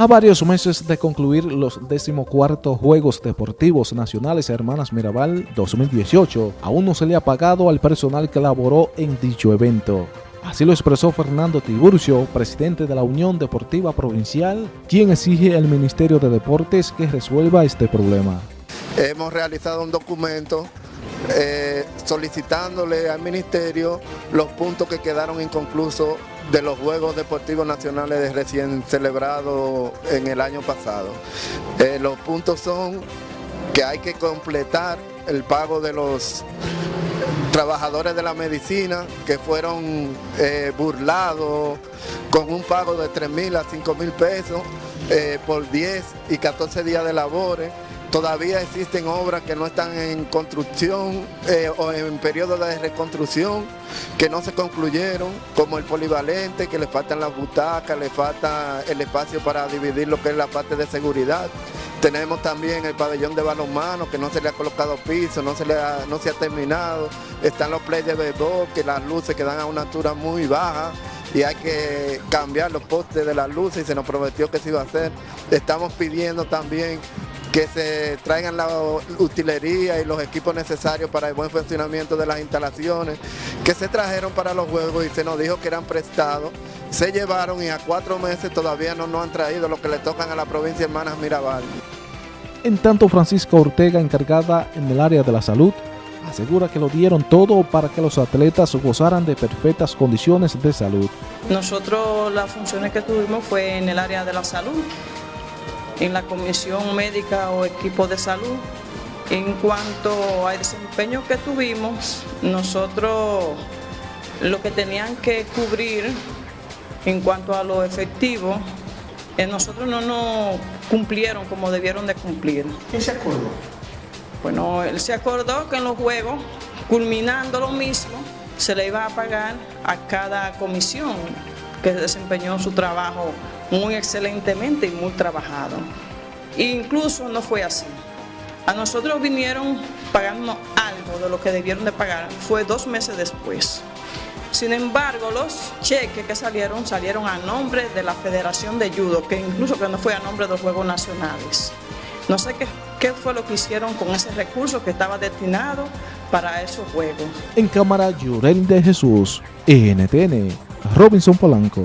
A varios meses de concluir los decimocuartos Juegos Deportivos Nacionales Hermanas Mirabal 2018, aún no se le ha pagado al personal que laboró en dicho evento. Así lo expresó Fernando Tiburcio, presidente de la Unión Deportiva Provincial, quien exige al Ministerio de Deportes que resuelva este problema. Hemos realizado un documento eh, solicitándole al Ministerio los puntos que quedaron inconclusos de los Juegos Deportivos Nacionales recién celebrados en el año pasado. Eh, los puntos son que hay que completar el pago de los trabajadores de la medicina que fueron eh, burlados con un pago de 3 mil a 5 mil pesos por 10 y 14 días de labores. Todavía existen obras que no están en construcción eh, o en periodo de reconstrucción que no se concluyeron, como el polivalente, que le faltan las butacas, le falta el espacio para dividir lo que es la parte de seguridad. Tenemos también el pabellón de balonmano que no se le ha colocado piso, no se, le ha, no se ha terminado. Están los plays de béisbol que las luces quedan a una altura muy baja y hay que cambiar los postes de las luces y se nos prometió que se iba a hacer. Estamos pidiendo también que se traigan la utilería y los equipos necesarios para el buen funcionamiento de las instalaciones, que se trajeron para los juegos y se nos dijo que eran prestados, se llevaron y a cuatro meses todavía no nos han traído lo que le tocan a la provincia Hermanas Mirabal. En tanto, Francisca Ortega, encargada en el área de la salud, asegura que lo dieron todo para que los atletas gozaran de perfectas condiciones de salud. Nosotros las funciones que tuvimos fue en el área de la salud, en la comisión médica o equipo de salud. En cuanto al desempeño que tuvimos, nosotros lo que tenían que cubrir en cuanto a lo efectivo, eh, nosotros no nos cumplieron como debieron de cumplir. ¿Qué se acordó? Bueno, él se acordó que en los juegos, culminando lo mismo, se le iba a pagar a cada comisión que desempeñó su trabajo muy excelentemente y muy trabajado. incluso no fue así. A nosotros vinieron pagando algo de lo que debieron de pagar, fue dos meses después. Sin embargo, los cheques que salieron, salieron a nombre de la Federación de Judo, que incluso que no fue a nombre de los Juegos Nacionales. No sé qué, qué fue lo que hicieron con ese recurso que estaba destinado para esos Juegos. En cámara, Yurel de Jesús, NTN, Robinson Polanco.